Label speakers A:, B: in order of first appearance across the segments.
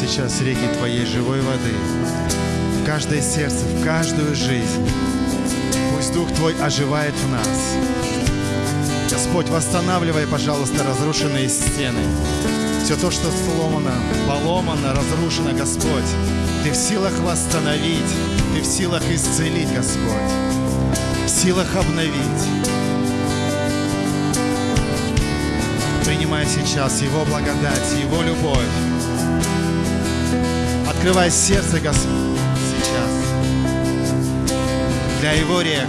A: сейчас реки Твоей живой воды в каждое сердце, в каждую жизнь. Пусть Дух Твой оживает в нас. Господь, восстанавливай, пожалуйста, разрушенные стены. Все то, что сломано, поломано, разрушено, Господь, Ты в силах восстановить, Ты в силах исцелить, Господь, в силах обновить. Принимай сейчас Его благодать, Его любовь. Открывай сердце, Господь, сейчас для Его рек.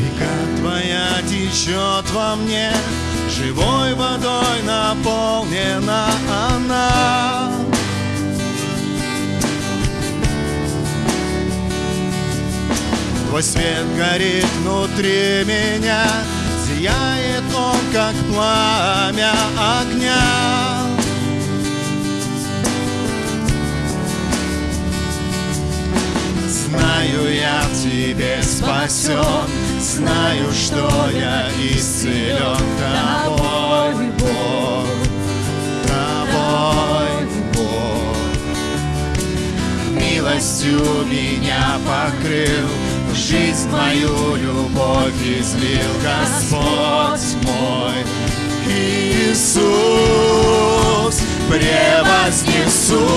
A: Река Твоя течет во мне, Живой водой наполнена она. Твой свет горит внутри меня, Сияет как пламя огня. Знаю я в тебе спасен, Знаю, что я исцелен тобой, Бог, тобой, Бог. Милостью меня покрыл, жизнь мою любовь излил Господь мой. Иисус, превознесу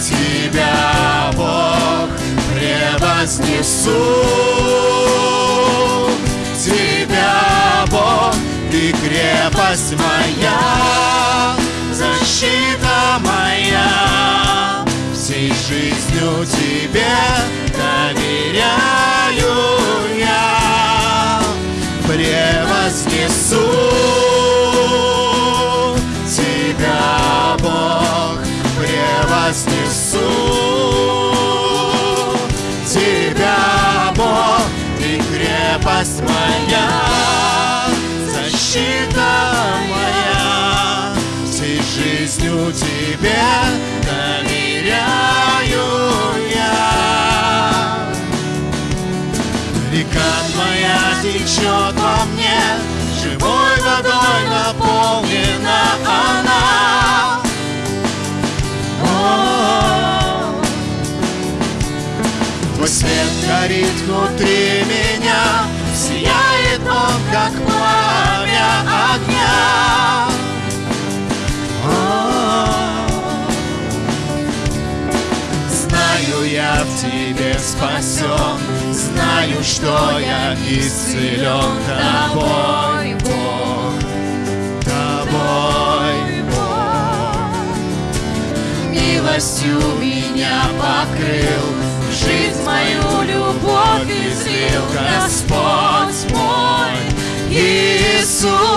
A: Тебя, Бог, превознесу Тебя, Бог, Ты крепость моя, защита моя, Тебе доверяю я, превознесу Тебя, Бог, превознесу Тебя, Бог, Ты крепость моя, защита моя, всей жизнью Тебе Река твоя течет во мне, живой водой наполнена она. Твой свет горит внутри меня, Сияет он, как пламя огня. Тебе спасен, Знаю, что я исцелен тобой, Бог, тобой, Бог. Милостью меня покрыл, жизнь мою любовь излил. Господь мой, Иисус,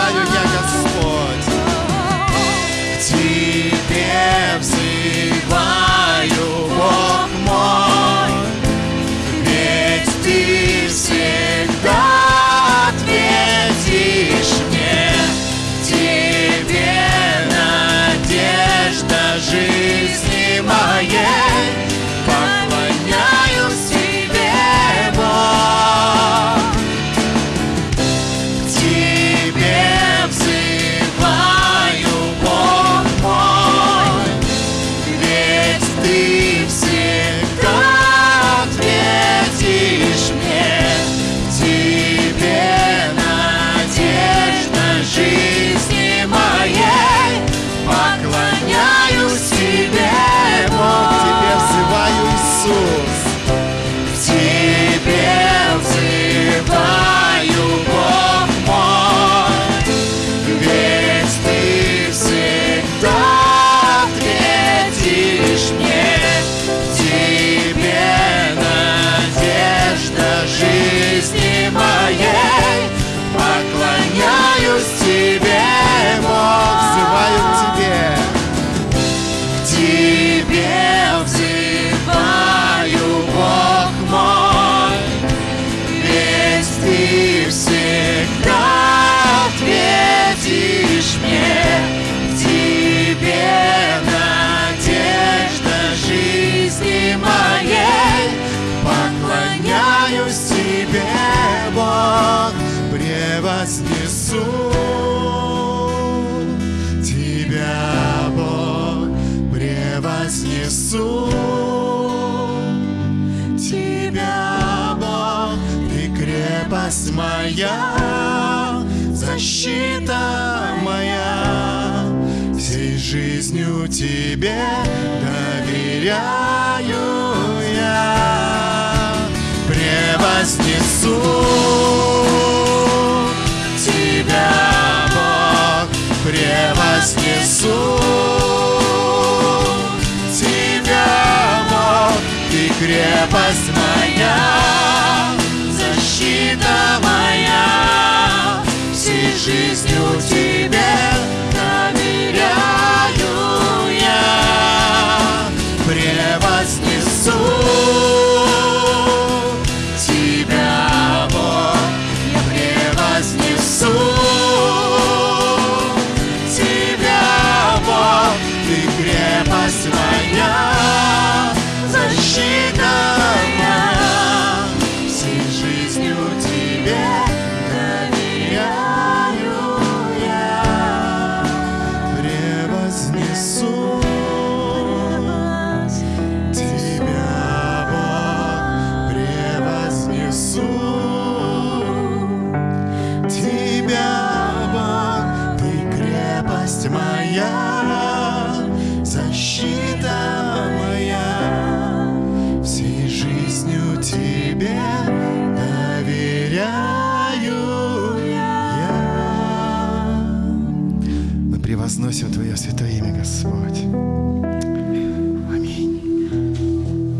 A: why превознесу Тебя, Бог, превознесу Тебя, Бог, Ты крепость моя, защита моя. Всей жизнью Тебе доверяю я. Превознесу превознесу Тебя, Бог, Ты крепость моя, Тебе доверяю я. Мы превозносим Твое святое имя, Господь.